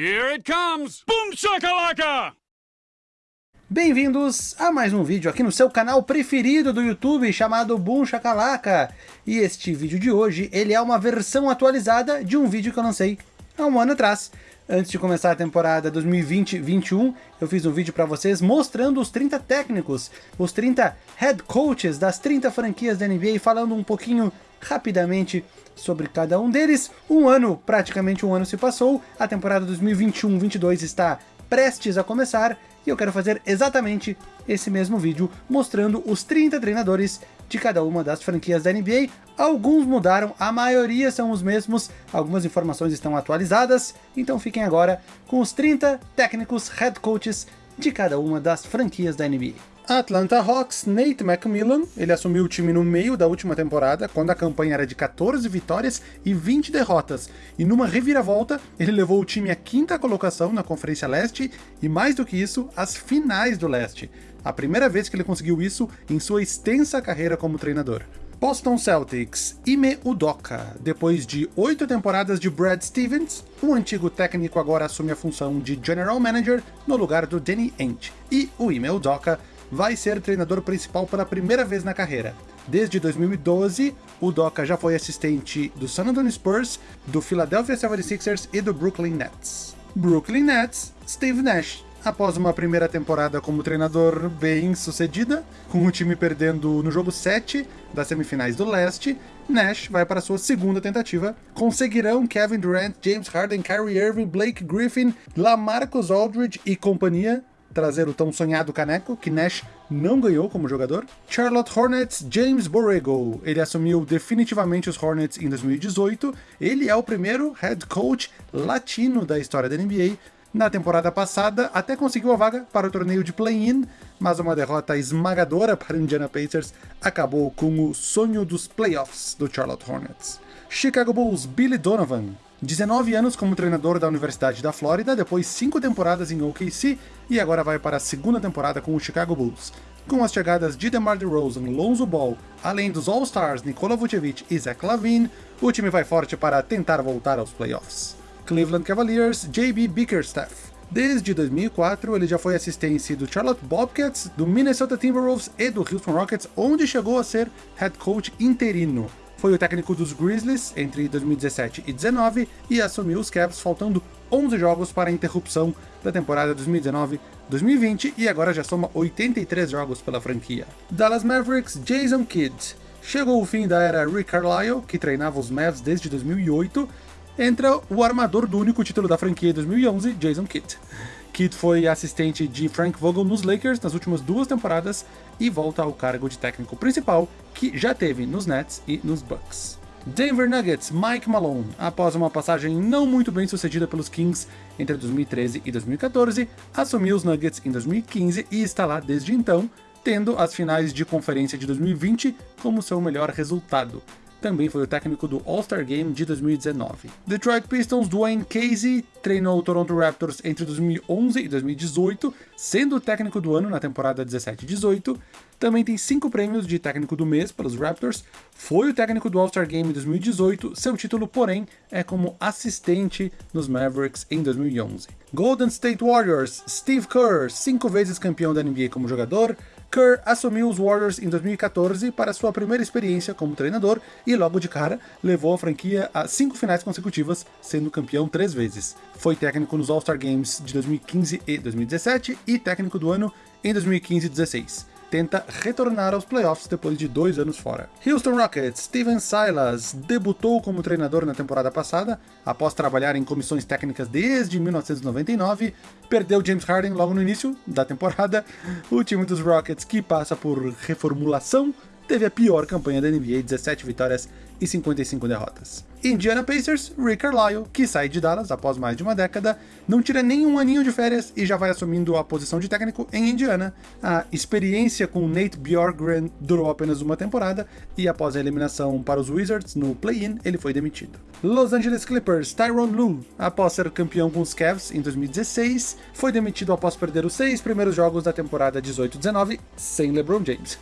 Here it comes! Boom shakalaka! Bem-vindos a mais um vídeo aqui no seu canal preferido do YouTube, chamado Boom Shakalaka. E este vídeo de hoje, ele é uma versão atualizada de um vídeo que eu lancei há um ano atrás. Antes de começar a temporada 2020-21, eu fiz um vídeo para vocês mostrando os 30 técnicos, os 30 head coaches das 30 franquias da NBA, falando um pouquinho rapidamente sobre cada um deles. Um ano, praticamente um ano se passou, a temporada 2021-22 está prestes a começar, e eu quero fazer exatamente esse mesmo vídeo, mostrando os 30 treinadores de cada uma das franquias da NBA. Alguns mudaram, a maioria são os mesmos, algumas informações estão atualizadas, então fiquem agora com os 30 técnicos head coaches de cada uma das franquias da NBA. Atlanta Hawks, Nate McMillan, ele assumiu o time no meio da última temporada, quando a campanha era de 14 vitórias e 20 derrotas, e numa reviravolta, ele levou o time à quinta colocação na Conferência Leste, e mais do que isso, às finais do Leste. A primeira vez que ele conseguiu isso em sua extensa carreira como treinador. Boston Celtics, Ime Udoka. Depois de oito temporadas de Brad Stevens, o antigo técnico agora assume a função de General Manager no lugar do Danny Ainge. E o Ime Udoka vai ser treinador principal pela primeira vez na carreira. Desde 2012, o Doca já foi assistente do San Antonio Spurs, do Philadelphia 76ers e do Brooklyn Nets. Brooklyn Nets, Steve Nash. Após uma primeira temporada como treinador bem sucedida, com o time perdendo no jogo 7 das semifinais do leste, Nash vai para sua segunda tentativa. Conseguirão Kevin Durant, James Harden, Kyrie Irving, Blake Griffin, LaMarcus Aldridge e companhia trazer o tão sonhado caneco, que Nash não ganhou como jogador. Charlotte Hornets, James Borrego. Ele assumiu definitivamente os Hornets em 2018. Ele é o primeiro head coach latino da história da NBA. Na temporada passada, até conseguiu a vaga para o torneio de play-in, mas uma derrota esmagadora para o Indiana Pacers acabou com o sonho dos playoffs do Charlotte Hornets. Chicago Bulls, Billy Donovan. 19 anos como treinador da Universidade da Flórida, depois 5 temporadas em OKC e agora vai para a segunda temporada com o Chicago Bulls. Com as chegadas de DeMar DeRozan, Lonzo Ball, além dos All-Stars Nikola Vucevic e Zach Lavine, o time vai forte para tentar voltar aos playoffs. Cleveland Cavaliers, JB Bickerstaff. Desde 2004, ele já foi assistente do Charlotte Bobcats, do Minnesota Timberwolves e do Houston Rockets, onde chegou a ser head coach interino. Foi o técnico dos Grizzlies entre 2017 e 2019 e assumiu os Cavs faltando 11 jogos para a interrupção da temporada 2019-2020 e agora já soma 83 jogos pela franquia. Dallas Mavericks, Jason Kidd. Chegou o fim da era Rick Carlisle, que treinava os Mavs desde 2008, entra o armador do único título da franquia em 2011, Jason Kidd. Kidd foi assistente de Frank Vogel nos Lakers nas últimas duas temporadas e volta ao cargo de técnico principal, que já teve nos Nets e nos Bucks. Denver Nuggets, Mike Malone, após uma passagem não muito bem sucedida pelos Kings entre 2013 e 2014, assumiu os Nuggets em 2015 e está lá desde então, tendo as finais de conferência de 2020 como seu melhor resultado também foi o técnico do All-Star Game de 2019. Detroit Pistons, Dwayne Casey, treinou o Toronto Raptors entre 2011 e 2018, sendo o técnico do ano na temporada 17 18. Também tem cinco prêmios de técnico do mês pelos Raptors, foi o técnico do All-Star Game 2018, seu título, porém, é como assistente nos Mavericks em 2011. Golden State Warriors, Steve Kerr, cinco vezes campeão da NBA como jogador, Kerr assumiu os Warriors em 2014 para sua primeira experiência como treinador e logo de cara levou a franquia a cinco finais consecutivas, sendo campeão três vezes. Foi técnico nos All-Star Games de 2015 e 2017 e técnico do ano em 2015 e 2016 tenta retornar aos playoffs depois de dois anos fora. Houston Rockets, Steven Silas, debutou como treinador na temporada passada, após trabalhar em comissões técnicas desde 1999, perdeu James Harden logo no início da temporada, o time dos Rockets, que passa por reformulação, teve a pior campanha da NBA, 17 vitórias e 55 derrotas. Indiana Pacers, Rick Carlisle, que sai de Dallas após mais de uma década, não tira nenhum aninho de férias e já vai assumindo a posição de técnico em Indiana. A experiência com Nate Bjorkgren durou apenas uma temporada e após a eliminação para os Wizards no play-in, ele foi demitido. Los Angeles Clippers, Tyronn Lue, após ser campeão com os Cavs em 2016, foi demitido após perder os seis primeiros jogos da temporada 18-19 sem LeBron James.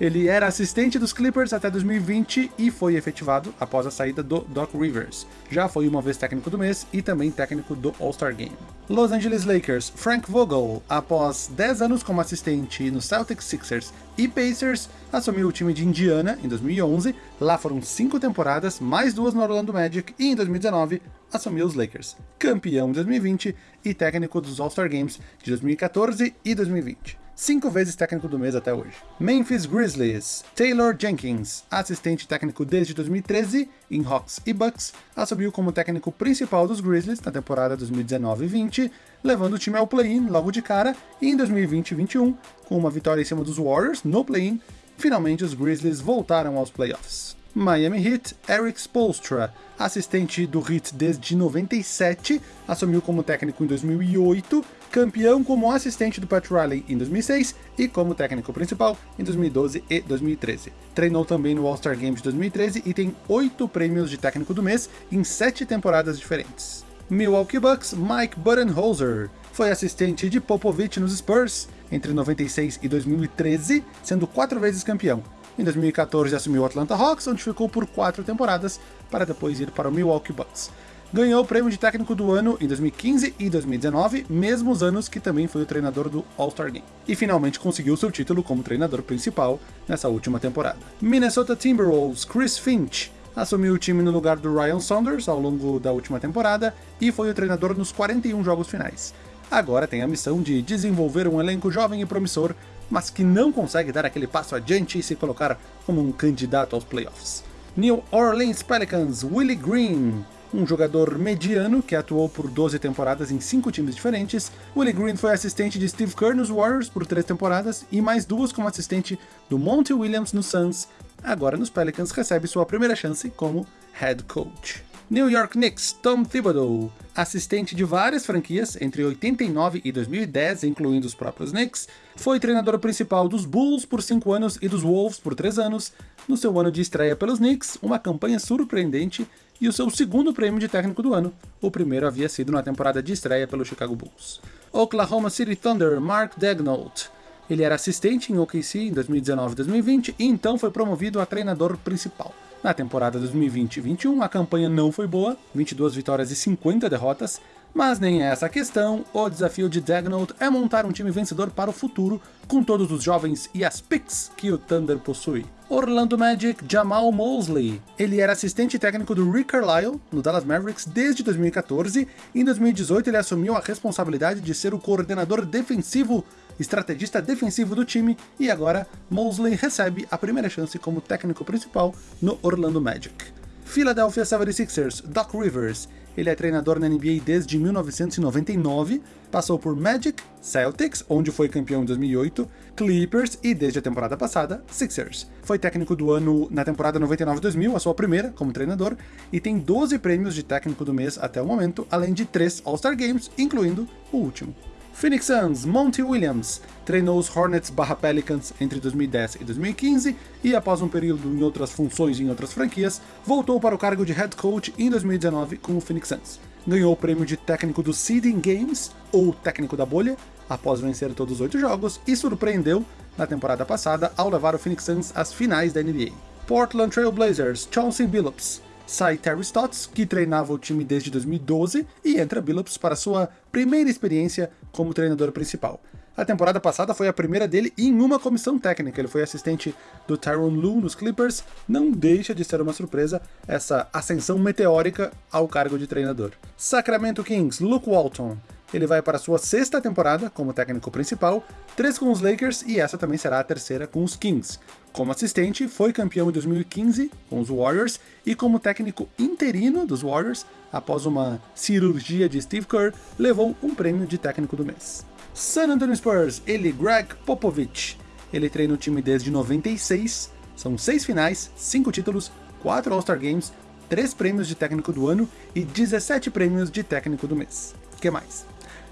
Ele era assistente dos Clippers até 2020 e foi efetivado após a saída do Doc Rivers. Já foi uma vez técnico do mês e também técnico do All-Star Game. Los Angeles Lakers, Frank Vogel, após 10 anos como assistente no Celtics, Sixers e Pacers, assumiu o time de Indiana em 2011, lá foram 5 temporadas, mais duas no Orlando Magic, e em 2019 assumiu os Lakers, campeão em 2020 e técnico dos All-Star Games de 2014 e 2020 cinco vezes técnico do mês até hoje. Memphis Grizzlies, Taylor Jenkins, assistente técnico desde 2013 em Hawks e Bucks, assumiu como técnico principal dos Grizzlies na temporada 2019-20, levando o time ao play-in logo de cara, e em 2020-21, com uma vitória em cima dos Warriors no play-in, finalmente os Grizzlies voltaram aos playoffs. Miami Heat, Eric Spolstra, assistente do Heat desde 97, assumiu como técnico em 2008, campeão como assistente do Pat Riley em 2006 e como técnico principal em 2012 e 2013. Treinou também no All-Star Game de 2013 e tem oito prêmios de técnico do mês em sete temporadas diferentes. Milwaukee Bucks, Mike Budenholzer, foi assistente de Popovich nos Spurs entre 96 e 2013, sendo quatro vezes campeão. Em 2014 assumiu o Atlanta Hawks, onde ficou por quatro temporadas, para depois ir para o Milwaukee Bucks. Ganhou o prêmio de técnico do ano em 2015 e 2019, mesmos anos que também foi o treinador do All-Star Game. E finalmente conseguiu seu título como treinador principal nessa última temporada. Minnesota Timberwolves, Chris Finch, assumiu o time no lugar do Ryan Saunders ao longo da última temporada e foi o treinador nos 41 jogos finais. Agora tem a missão de desenvolver um elenco jovem e promissor mas que não consegue dar aquele passo adiante e se colocar como um candidato aos playoffs. New Orleans Pelicans, Willie Green, um jogador mediano que atuou por 12 temporadas em 5 times diferentes. Willie Green foi assistente de Steve Kerr nos Warriors por 3 temporadas e mais duas como assistente do Monty Williams no Suns. Agora nos Pelicans recebe sua primeira chance como head coach. New York Knicks, Tom Thibodeau, assistente de várias franquias entre 89 e 2010, incluindo os próprios Knicks, foi treinador principal dos Bulls por 5 anos e dos Wolves por 3 anos. No seu ano de estreia pelos Knicks, uma campanha surpreendente e o seu segundo prêmio de técnico do ano. O primeiro havia sido na temporada de estreia pelo Chicago Bulls. Oklahoma City Thunder, Mark Daignault. Ele era assistente em OKC em 2019 e 2020 e então foi promovido a treinador principal. Na temporada 2020-21, a campanha não foi boa, 22 vitórias e 50 derrotas, mas nem é essa a questão, o desafio de Dagnall é montar um time vencedor para o futuro, com todos os jovens e as picks que o Thunder possui. Orlando Magic, Jamal Mosley. Ele era assistente técnico do Rick Carlisle, no Dallas Mavericks, desde 2014, e em 2018 ele assumiu a responsabilidade de ser o coordenador defensivo estrategista defensivo do time, e agora Mosley recebe a primeira chance como técnico principal no Orlando Magic. Philadelphia 76ers, Doc Rivers. Ele é treinador na NBA desde 1999, passou por Magic, Celtics, onde foi campeão em 2008, Clippers e, desde a temporada passada, Sixers. Foi técnico do ano na temporada 99-2000, a sua primeira como treinador, e tem 12 prêmios de técnico do mês até o momento, além de 3 All-Star Games, incluindo o último. Phoenix Suns, Monty Williams, treinou os Hornets barra Pelicans entre 2010 e 2015 e após um período em outras funções em outras franquias, voltou para o cargo de head coach em 2019 com o Phoenix Suns. Ganhou o prêmio de técnico do Seeding Games, ou técnico da bolha, após vencer todos os oito jogos, e surpreendeu na temporada passada ao levar o Phoenix Suns às finais da NBA. Portland Trail Blazers, Chauncey Billups, sai Terry Stotts, que treinava o time desde 2012, e entra Billups para sua primeira experiência como treinador principal. A temporada passada foi a primeira dele em uma comissão técnica. Ele foi assistente do Tyron Lue nos Clippers. Não deixa de ser uma surpresa essa ascensão meteórica ao cargo de treinador. Sacramento Kings, Luke Walton. Ele vai para sua sexta temporada como técnico principal, três com os Lakers e essa também será a terceira com os Kings. Como assistente, foi campeão em 2015 com os Warriors e como técnico interino dos Warriors, após uma cirurgia de Steve Kerr, levou um prêmio de técnico do mês. San Antonio Spurs, ele Greg Popovich. Ele treina o time desde 96, são seis finais, cinco títulos, quatro All-Star Games, três prêmios de técnico do ano e 17 prêmios de técnico do mês. Que mais?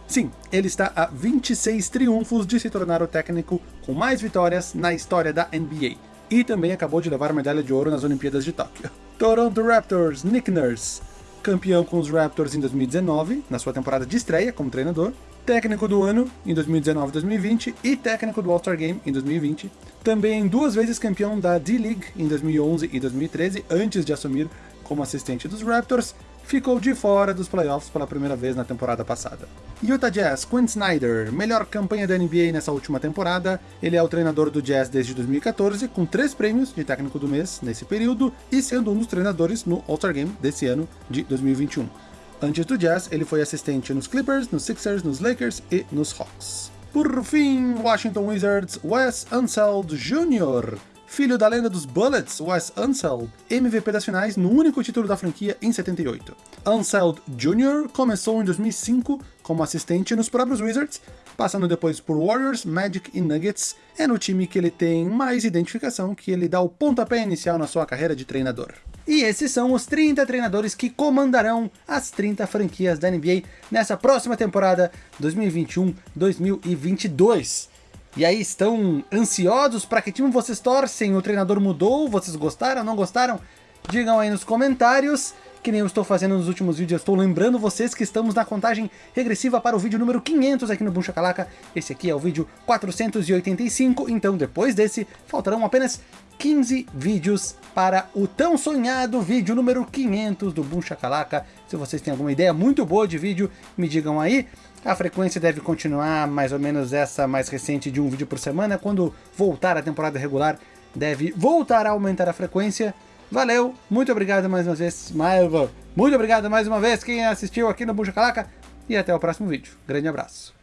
Sim, ele está a 26 triunfos de se tornar o técnico com mais vitórias na história da NBA. E também acabou de levar a medalha de ouro nas Olimpíadas de Tóquio. Toronto Raptors, Nick Nurse. campeão com os Raptors em 2019, na sua temporada de estreia como treinador, técnico do ano em 2019 e 2020 e técnico do All-Star Game em 2020. Também duas vezes campeão da D-League em 2011 e 2013, antes de assumir como assistente dos Raptors, ficou de fora dos playoffs pela primeira vez na temporada passada. Utah Jazz, Quinn Snyder, melhor campanha da NBA nessa última temporada. Ele é o treinador do Jazz desde 2014, com três prêmios de técnico do mês nesse período, e sendo um dos treinadores no All-Star Game desse ano de 2021. Antes do Jazz, ele foi assistente nos Clippers, nos Sixers, nos Lakers e nos Hawks. Por fim, Washington Wizards, Wes Unseld Jr., filho da lenda dos Bullets, Wes Unseld, MVP das finais no único título da franquia em 78. Unseld Jr. começou em 2005 como assistente nos próprios Wizards, passando depois por Warriors, Magic e Nuggets. É no time que ele tem mais identificação que ele dá o pontapé inicial na sua carreira de treinador. E esses são os 30 treinadores que comandarão as 30 franquias da NBA nessa próxima temporada 2021-2022. E aí, estão ansiosos para que time vocês torcem? O treinador mudou? Vocês gostaram? Não gostaram? Digam aí nos comentários. Que nem eu estou fazendo nos últimos vídeos, eu estou lembrando vocês que estamos na contagem regressiva para o vídeo número 500 aqui no Boom Shakalaka. Esse aqui é o vídeo 485, então depois desse, faltarão apenas 15 vídeos para o tão sonhado vídeo número 500 do Boom Shakalaka. Se vocês têm alguma ideia muito boa de vídeo, me digam aí. A frequência deve continuar mais ou menos essa mais recente de um vídeo por semana. Quando voltar a temporada regular, deve voltar a aumentar a frequência. Valeu, muito obrigado mais uma vez, muito obrigado mais uma vez quem assistiu aqui no Bucha Calaca e até o próximo vídeo. Grande abraço.